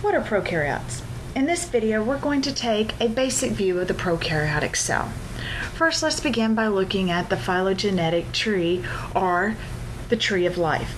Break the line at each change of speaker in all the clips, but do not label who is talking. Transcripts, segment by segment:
What are prokaryotes? In this video, we're going to take a basic view of the prokaryotic cell. First, let's begin by looking at the phylogenetic tree or the tree of life.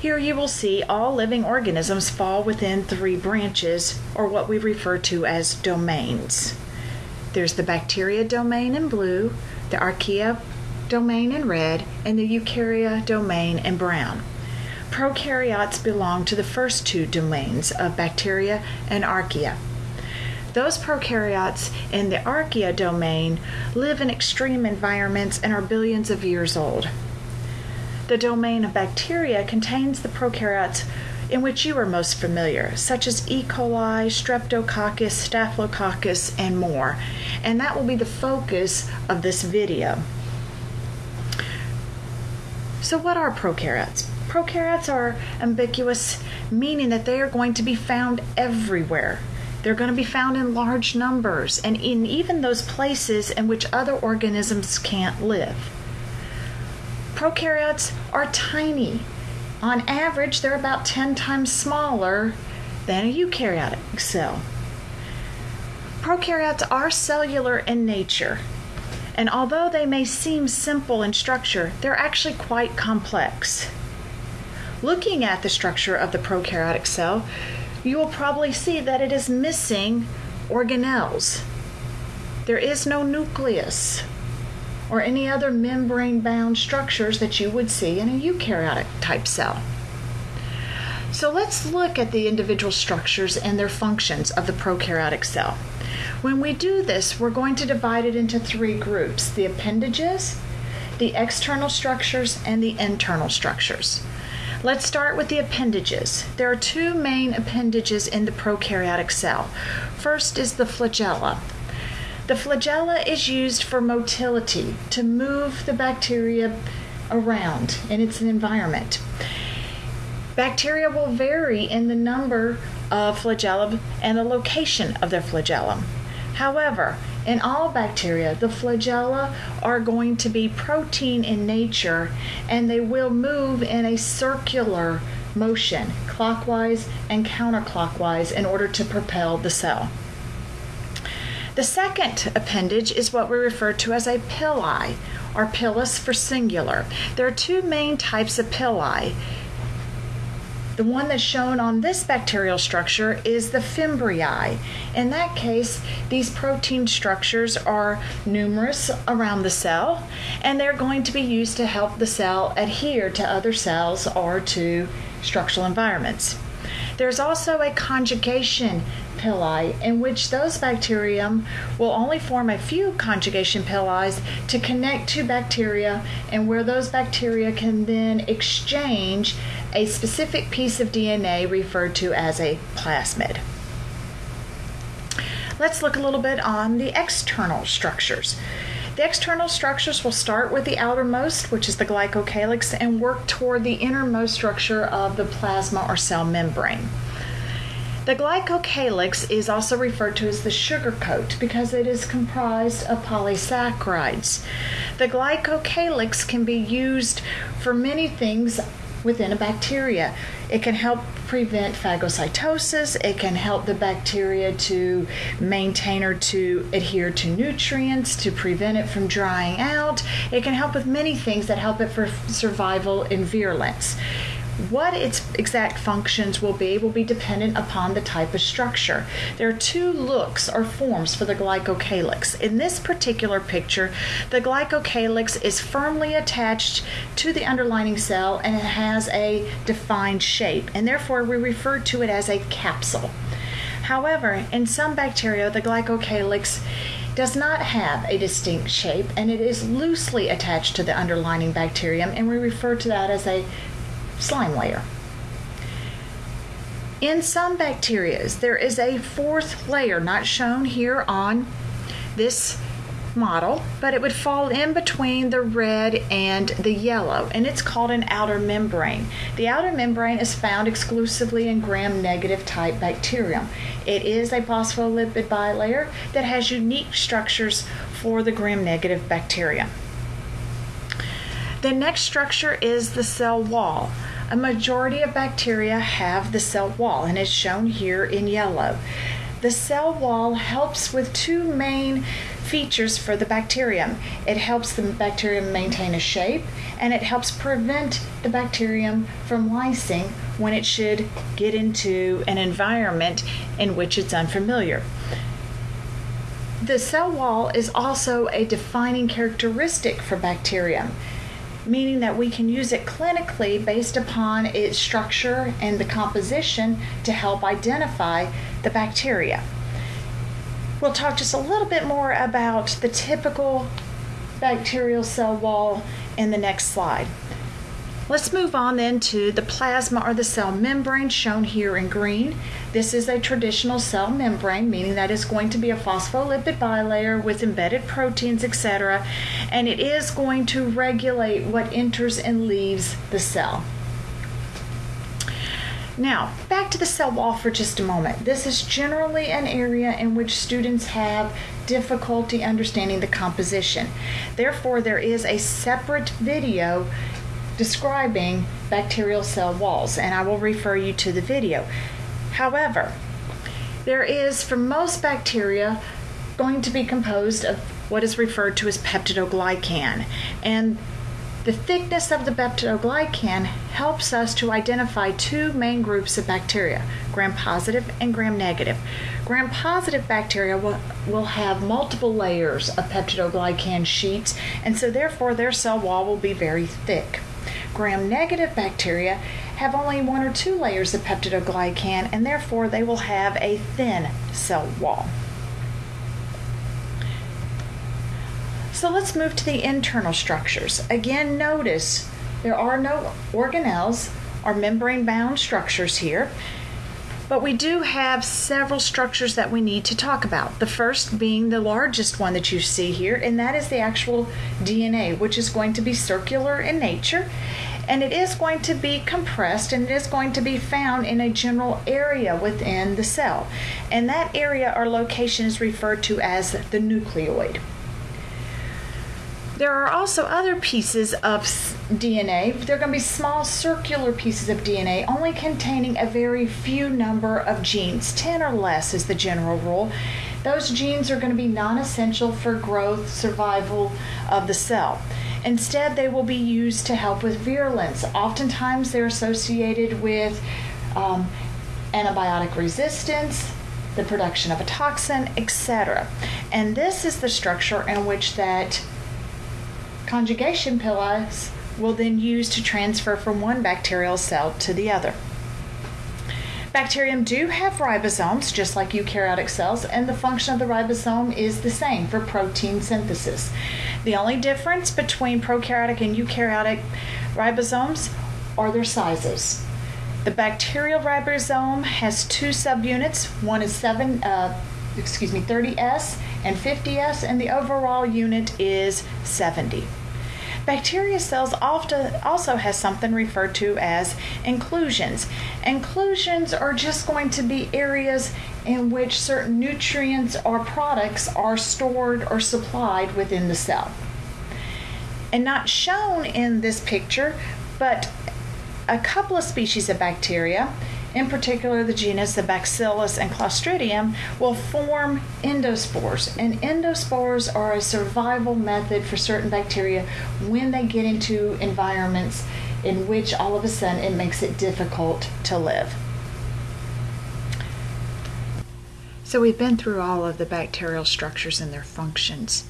Here you will see all living organisms fall within three branches, or what we refer to as domains. There's the bacteria domain in blue, the archaea domain in red, and the eukarya domain in brown. Prokaryotes belong to the first two domains of bacteria and archaea. Those prokaryotes in the archaea domain live in extreme environments and are billions of years old. The domain of bacteria contains the prokaryotes in which you are most familiar, such as E. coli, Streptococcus, Staphylococcus, and more. And that will be the focus of this video. So, what are prokaryotes? Prokaryotes are ambiguous, meaning that they are going to be found everywhere. They're going to be found in large numbers and in even those places in which other organisms can't live. Prokaryotes are tiny. On average, they're about 10 times smaller than a eukaryotic cell. Prokaryotes are cellular in nature, and although they may seem simple in structure, they're actually quite complex. Looking at the structure of the prokaryotic cell, you will probably see that it is missing organelles. There is no nucleus or any other membrane bound structures that you would see in a eukaryotic type cell. So let's look at the individual structures and their functions of the prokaryotic cell. When we do this, we're going to divide it into three groups the appendages, the external structures, and the internal structures. Let's start with the appendages. There are two main appendages in the prokaryotic cell. First is the flagella. The flagella is used for motility, to move the bacteria around in its environment. Bacteria will vary in the number of flagella and the location of their flagellum. However, in all bacteria, the flagella are going to be protein in nature and they will move in a circular motion, clockwise and counterclockwise, in order to propel the cell. The second appendage is what we refer to as a pili, or pilus for singular. There are two main types of pili the one that's shown on this bacterial structure is the fimbriae. In that case, these protein structures are numerous around the cell, and they're going to be used to help the cell adhere to other cells or to structural environments. There's also a conjugation pili in which those bacterium will only form a few conjugation pili to connect to bacteria and where those bacteria can then exchange a specific piece of DNA referred to as a plasmid. Let's look a little bit on the external structures. The external structures will start with the outermost, which is the glycocalyx, and work toward the innermost structure of the plasma or cell membrane. The glycocalyx is also referred to as the sugar coat because it is comprised of polysaccharides. The glycocalyx can be used for many things within a bacteria. It can help prevent phagocytosis, it can help the bacteria to maintain or to adhere to nutrients, to prevent it from drying out. It can help with many things that help it for survival and virulence. What its exact functions will be will be dependent upon the type of structure. There are two looks or forms for the glycocalyx. In this particular picture, the glycocalyx is firmly attached to the underlining cell and it has a defined shape, and therefore we refer to it as a capsule. However, in some bacteria, the glycocalyx does not have a distinct shape and it is loosely attached to the underlining bacterium, and we refer to that as a slime layer. In some bacteria, there is a fourth layer, not shown here on this model, but it would fall in between the red and the yellow, and it's called an outer membrane. The outer membrane is found exclusively in gram negative type bacterium. It is a phospholipid bilayer that has unique structures for the gram negative bacteria. The next structure is the cell wall. a majority of bacteria have the cell wall and it's shown here in yellow. The cell wall helps with two main features for the bacterium. It helps the bacterium maintain a shape and it helps prevent the bacterium from lysing when it should get into an environment in which it's unfamiliar. The cell wall is also a defining characteristic for bacterium, meaning that we can use it clinically based upon its structure and the composition to help identify the bacteria. We'll talk just a little bit more about the typical bacterial cell wall in the next slide. Let's move on then to the plasma or the cell membrane shown here in green. This is a traditional cell membrane, meaning that it's going to be a phospholipid bilayer with embedded proteins, etc., and it is going to regulate what enters and leaves the cell. Now, back to the cell wall for just a moment. This is generally an area in which students have difficulty understanding the composition. Therefore, there is a separate video describing bacterial cell walls, and I will refer you to the video. However, there is, for most bacteria, going to be composed of what is referred to as peptidoglycan. And the thickness of the peptidoglycan helps us to identify two main groups of bacteria, gram positive and gram negative. Gram positive bacteria will, will have multiple layers of peptidoglycan sheets, and so therefore their cell wall will be very thick. Gram negative bacteria have only one or two layers of peptidoglycan and therefore they will have a thin cell wall. So let's move to the internal structures. Again, notice there are no organelles or membrane bound structures here. But we do have several structures that we need to talk about. The first being the largest one that you see here, and that is the actual DNA, which is going to be circular in nature. And it is going to be compressed and it is going to be found in a general area within the cell. And that area or location is referred to as the nucleoid. There are also other pieces of DNA. They're going to be small circular pieces of DNA, only containing a very few number of genes. 10 or less is the general rule. Those genes are going to be non essential for growth, survival of the cell. Instead, they will be used to help with virulence. Oftentimes, they're associated with um, antibiotic resistance, the production of a toxin, etc. And this is the structure in which that conjugation pillars will then use to transfer from one bacterial cell to the other. Bacterium do have ribosomes, just like eukaryotic cells, and the function of the ribosome is the same for protein synthesis. The only difference between prokaryotic and eukaryotic ribosomes are their sizes. The bacterial ribosome has two subunits. One is seven, uh, excuse me, 30s and 50s, and the overall unit is 70. Bacteria cells often also has something referred to as inclusions. Inclusions are just going to be areas in which certain nutrients or products are stored or supplied within the cell. And not shown in this picture, but a couple of species of bacteria in particular the genus the Bacillus and Clostridium, will form endospores. And endospores are a survival method for certain bacteria when they get into environments in which all of a sudden it makes it difficult to live. So we've been through all of the bacterial structures and their functions.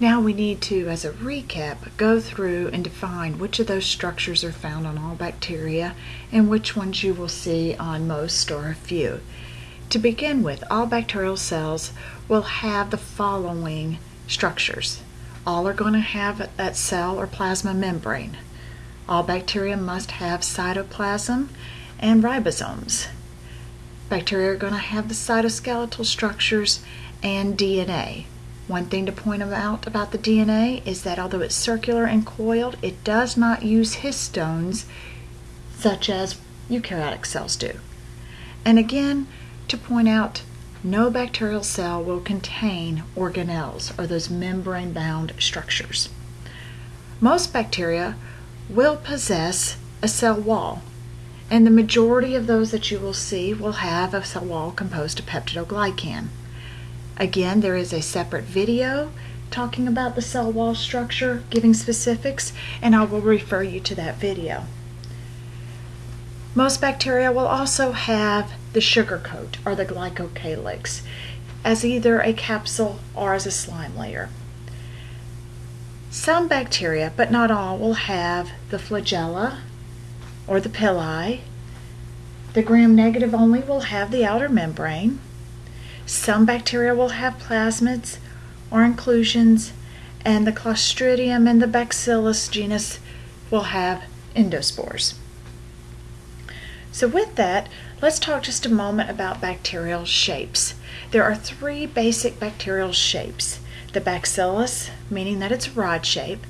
Now we need to, as a recap, go through and define which of those structures are found on all bacteria and which ones you will see on most or a few. To begin with, all bacterial cells will have the following structures. All are going to have that cell or plasma membrane. All bacteria must have cytoplasm and ribosomes. Bacteria are going to have the cytoskeletal structures and DNA. One thing to point out about the DNA is that although it's circular and coiled, it does not use histones such as eukaryotic cells do. And again, to point out, no bacterial cell will contain organelles or those membrane bound structures. Most bacteria will possess a cell wall. And the majority of those that you will see will have a cell wall composed of peptidoglycan. Again, there is a separate video talking about the cell wall structure, giving specifics, and I will refer you to that video. Most bacteria will also have the sugar coat or the glycocalyx as either a capsule or as a slime layer. Some bacteria, but not all, will have the flagella or the pili. The gram-negative only will have the outer membrane. Some bacteria will have plasmids or inclusions, and the Clostridium and the Bacillus genus will have endospores. So with that, let's talk just a moment about bacterial shapes. There are three basic bacterial shapes. The bacillus, meaning that it's a rod shape,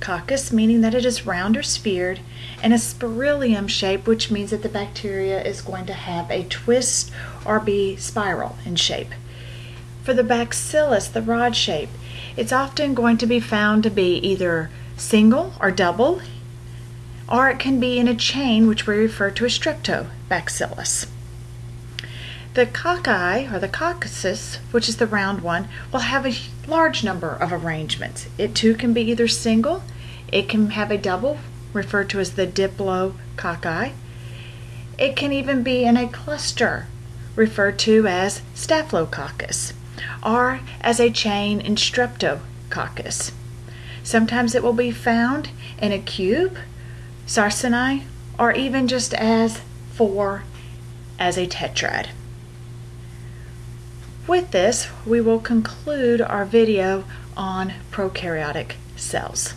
coccus, meaning that it is round or sphered, and a spirillum shape, which means that the bacteria is going to have a twist or be spiral in shape. For the bacillus, the rod shape, it's often going to be found to be either single or double, or it can be in a chain, which we refer to as streptobacillus. The cocci, or the coccyx, which is the round one, will have a large number of arrangements. It too can be either single, it can have a double, referred to as the diplococci. It can even be in a cluster, referred to as staphylococcus, or as a chain in streptococcus. Sometimes it will be found in a cube, sarcinae, or even just as four as a tetrad. With this, we will conclude our video on prokaryotic cells.